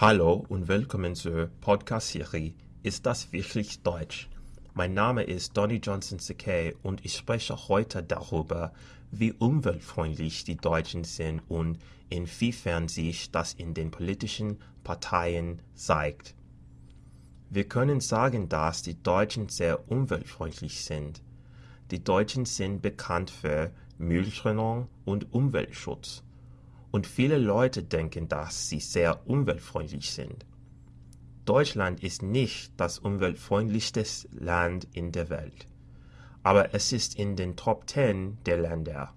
Hallo und willkommen zur Podcast-Serie Ist das wirklich Deutsch? Mein Name ist Donny Johnson Sakay und ich spreche heute darüber, wie umweltfreundlich die Deutschen sind und inwiefern sich das in den politischen Parteien zeigt. Wir können sagen, dass die Deutschen sehr umweltfreundlich sind. Die Deutschen sind bekannt für Mülltrennung und Umweltschutz. Und viele Leute denken, dass sie sehr umweltfreundlich sind. Deutschland ist nicht das umweltfreundlichste Land in der Welt, aber es ist in den Top 10 der Länder.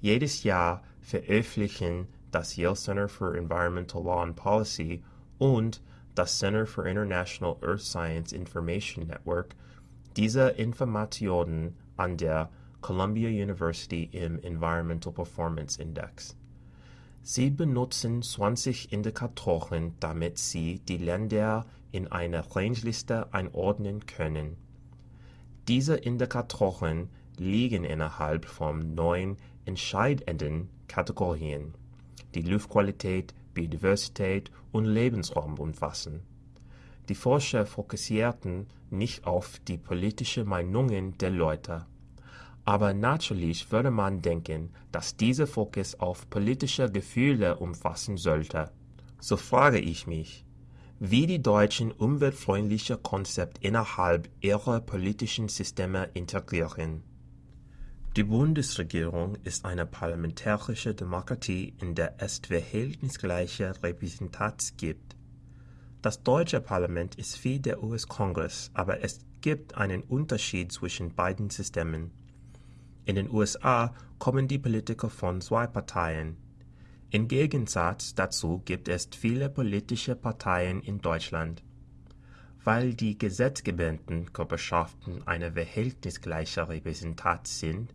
Jedes Jahr veröffentlichen das Yale Center for Environmental Law and Policy und das Center for International Earth Science Information Network diese Informationen an der Columbia University im Environmental Performance Index. Sie benutzen 20 Indikatoren, damit Sie die Länder in eine Rangeliste einordnen können. Diese Indikatoren liegen innerhalb von neun entscheidenden Kategorien, die Luftqualität, Biodiversität und Lebensraum umfassen. Die Forscher fokussierten nicht auf die politischen Meinungen der Leute, aber natürlich würde man denken, dass dieser Fokus auf politische Gefühle umfassen sollte. So frage ich mich, wie die Deutschen umweltfreundliche Konzept innerhalb ihrer politischen Systeme integrieren. Die Bundesregierung ist eine parlamentarische Demokratie, in der es verhältnisgleiche Repräsentanz gibt. Das deutsche Parlament ist wie der US-Kongress, aber es gibt einen Unterschied zwischen beiden Systemen. In den USA kommen die Politiker von zwei Parteien. Im Gegensatz dazu gibt es viele politische Parteien in Deutschland. Weil die gesetzgebenden Körperschaften eine verhältnisgleiche Repräsentanz sind,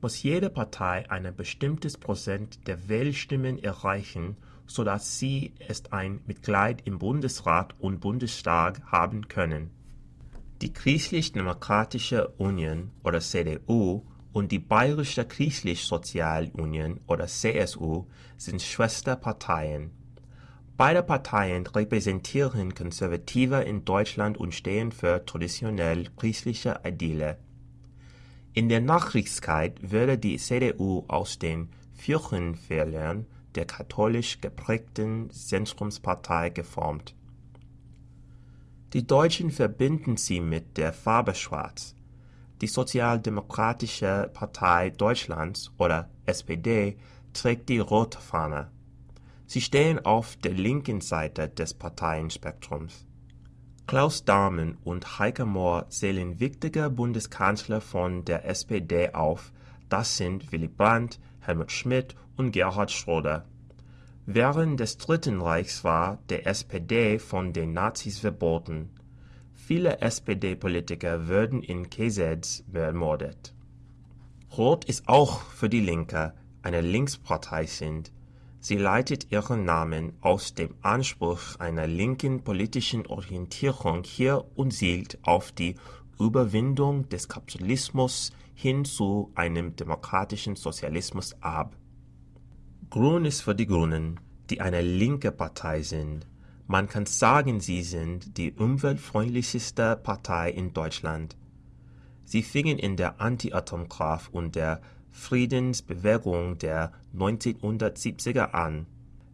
muss jede Partei ein bestimmtes Prozent der Wählstimmen erreichen, so dass sie es ein Mitglied im Bundesrat und Bundestag haben können. Die Christlich-Demokratische Union oder CDU und die Bayerische Christlich-Sozialunion oder CSU sind Schwesterparteien. Beide Parteien repräsentieren Konservative in Deutschland und stehen für traditionell christliche Ideale. In der Nachkriegszeit wurde die CDU aus den Kirchenvätern der katholisch geprägten Zentrumspartei geformt. Die Deutschen verbinden sie mit der Farbe Schwarz. Die Sozialdemokratische Partei Deutschlands oder SPD trägt die rote Fahne. Sie stehen auf der linken Seite des Parteienspektrums. Klaus Dahmen und Heike Mohr zählen wichtige Bundeskanzler von der SPD auf, das sind Willy Brandt, Helmut Schmidt und Gerhard Schröder. Während des Dritten Reichs war der SPD von den Nazis verboten. Viele SPD-Politiker wurden in KZs ermordet. Rot ist auch für die Linke eine Linkspartei sind. Sie leitet ihren Namen aus dem Anspruch einer linken politischen Orientierung hier und zielt auf die Überwindung des Kapitalismus hin zu einem demokratischen Sozialismus ab. Grün ist für die Grünen, die eine linke Partei sind. Man kann sagen, sie sind die umweltfreundlichste Partei in Deutschland. Sie fingen in der Anti-Atomkraft und der Friedensbewegung der 1970er an.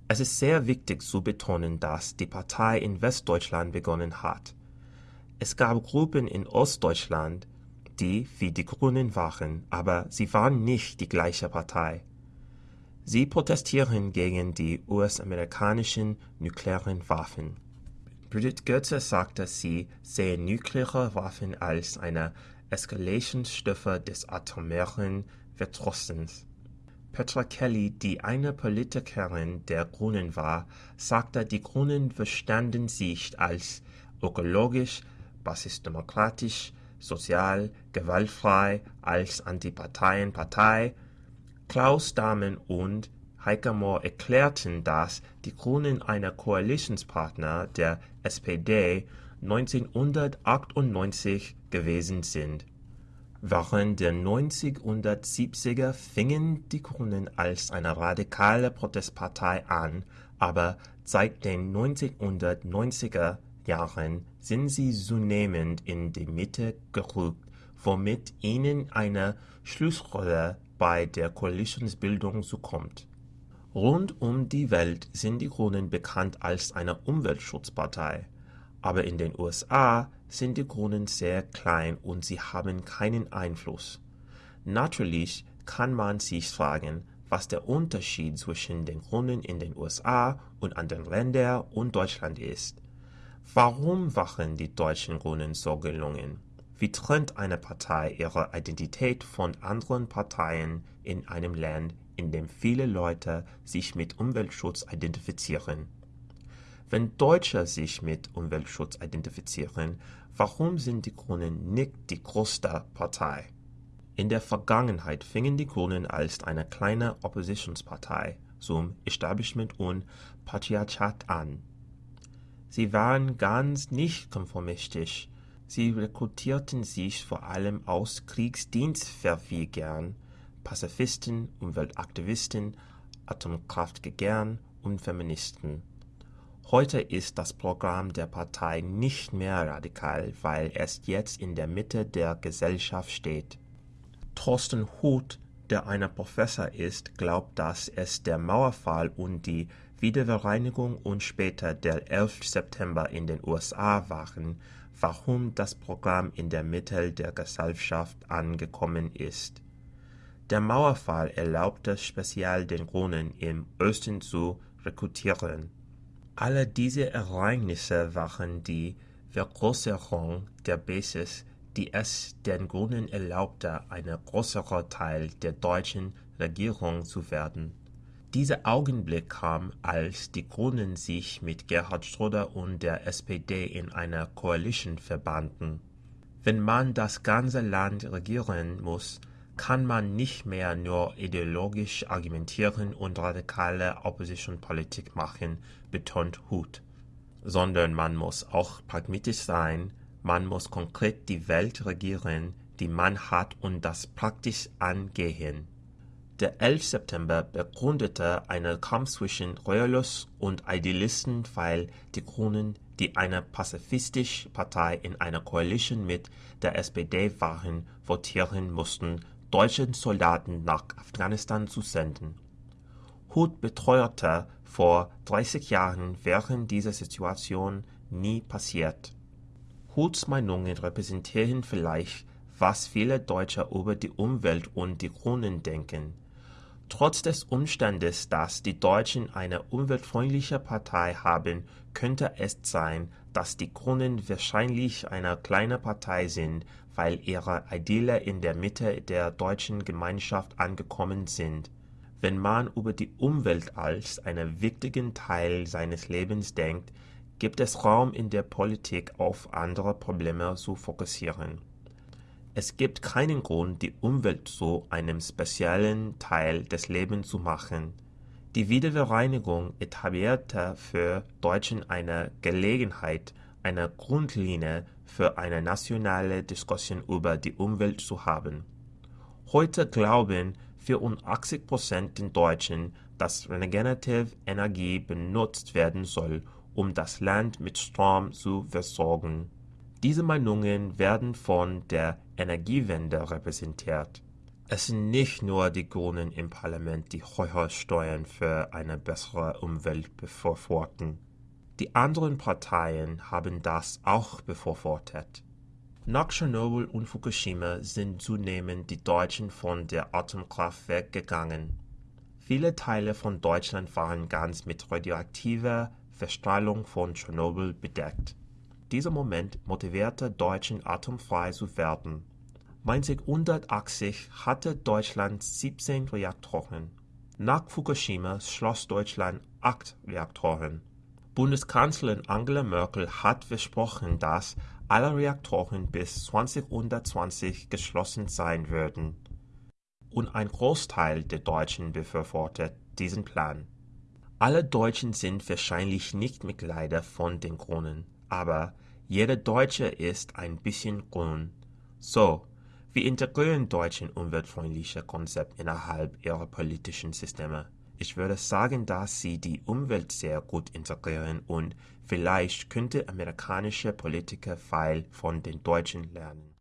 Es ist sehr wichtig zu betonen, dass die Partei in Westdeutschland begonnen hat. Es gab Gruppen in Ostdeutschland, die wie die Grünen waren, aber sie waren nicht die gleiche Partei. Sie protestieren gegen die US-amerikanischen nuklearen Waffen. Brigitte Goethe sagte, sie sehe nukleare Waffen als eine Eskalationsstufe des atomaren Verdrussens. Petra Kelly, die eine Politikerin der Grünen war, sagte, die Grünen verstanden sich als ökologisch, basisdemokratisch, sozial, gewaltfrei, als Antiparteienpartei, Klaus Dahmen und Heike Mohr erklärten, dass die Grünen ein Koalitionspartner der SPD 1998 gewesen sind. Während der 1970er fingen die Grünen als eine radikale Protestpartei an, aber Seit den 1990er Jahren sind sie zunehmend in die Mitte gerückt, womit ihnen eine Schlussrolle bei der Koalitionsbildung zukommt. Rund um die Welt sind die Grünen bekannt als eine Umweltschutzpartei, aber in den USA sind die Grünen sehr klein und sie haben keinen Einfluss. Natürlich kann man sich fragen, was der Unterschied zwischen den Grünen in den USA und anderen Ländern und Deutschland ist. Warum waren die deutschen Grünen so gelungen? Wie trennt eine Partei ihre Identität von anderen Parteien in einem Land, in dem viele Leute sich mit Umweltschutz identifizieren? Wenn Deutsche sich mit Umweltschutz identifizieren, warum sind die Grünen nicht die größte Partei? In der Vergangenheit fingen die Grünen als eine kleine Oppositionspartei zum Establishment und Patriarchat an. Sie waren ganz nicht konformistisch. Sie rekrutierten sich vor allem aus Kriegsdienstverweigern, Pazifisten, Umweltaktivisten, Atomkraftgegnern und Feministen. Heute ist das Programm der Partei nicht mehr radikal, weil es jetzt in der Mitte der Gesellschaft steht. Thorsten Huth, der ein Professor ist, glaubt, dass es der Mauerfall und die Wiedervereinigung und später der 11. September in den USA waren, warum das Programm in der Mitte der Gesellschaft angekommen ist. Der Mauerfall erlaubte speziell den Grünen im Osten zu rekrutieren. Alle diese Ereignisse waren die Vergrößerung der Basis die es den Grünen erlaubte, ein größerer Teil der deutschen Regierung zu werden. Dieser Augenblick kam, als die Grünen sich mit Gerhard Schröder und der SPD in einer Koalition verbanden. Wenn man das ganze Land regieren muss, kann man nicht mehr nur ideologisch argumentieren und radikale Opposition-Politik machen, betont Huth, sondern man muss auch pragmatisch sein, man muss konkret die Welt regieren, die man hat und das praktisch angehen. Der 11. September begründete einen Kampf zwischen Royalist und Idealisten, weil die Grünen, die eine pazifistische Partei in einer Koalition mit der SPD waren, votieren mussten, deutsche Soldaten nach Afghanistan zu senden. Huth beteuerte vor 30 Jahren während dieser Situation nie passiert. Huths Meinungen repräsentieren vielleicht, was viele Deutsche über die Umwelt und die Grünen denken. Trotz des Umstandes, dass die Deutschen eine umweltfreundliche Partei haben, könnte es sein, dass die Grünen wahrscheinlich eine kleine Partei sind, weil ihre Ideale in der Mitte der deutschen Gemeinschaft angekommen sind. Wenn man über die Umwelt als einen wichtigen Teil seines Lebens denkt, gibt es Raum in der Politik auf andere Probleme zu fokussieren. Es gibt keinen Grund, die Umwelt zu einem speziellen Teil des Lebens zu machen. Die Wiedervereinigung etablierte für Deutschen eine Gelegenheit, eine Grundlinie für eine nationale Diskussion über die Umwelt zu haben. Heute glauben 84 Prozent der Deutschen, dass regenerative Energie benutzt werden soll, um das Land mit Strom zu versorgen. Diese Meinungen werden von der Energiewende repräsentiert. Es sind nicht nur die Grünen im Parlament, die höhere Steuern für eine bessere Umwelt befürworten. Die anderen Parteien haben das auch befürwortet. Nach Tschernobyl und Fukushima sind zunehmend die Deutschen von der Atomkraft weggegangen. Viele Teile von Deutschland waren ganz mit radioaktiver Verstrahlung von Tschernobyl bedeckt. Dieser Moment motivierte Deutschen atomfrei zu werden. 1980 hatte Deutschland 17 Reaktoren. Nach Fukushima schloss Deutschland acht Reaktoren. Bundeskanzlerin Angela Merkel hat versprochen, dass alle Reaktoren bis 2020 geschlossen sein würden. Und ein Großteil der Deutschen befürwortet diesen Plan. Alle Deutschen sind wahrscheinlich nicht Mitglieder von den Grünen, aber jeder Deutsche ist ein bisschen grün. So, wie integrieren Deutschen umweltfreundliche Konzepte innerhalb ihrer politischen Systeme? Ich würde sagen, dass sie die Umwelt sehr gut integrieren und vielleicht könnte amerikanische Politiker viel von den Deutschen lernen.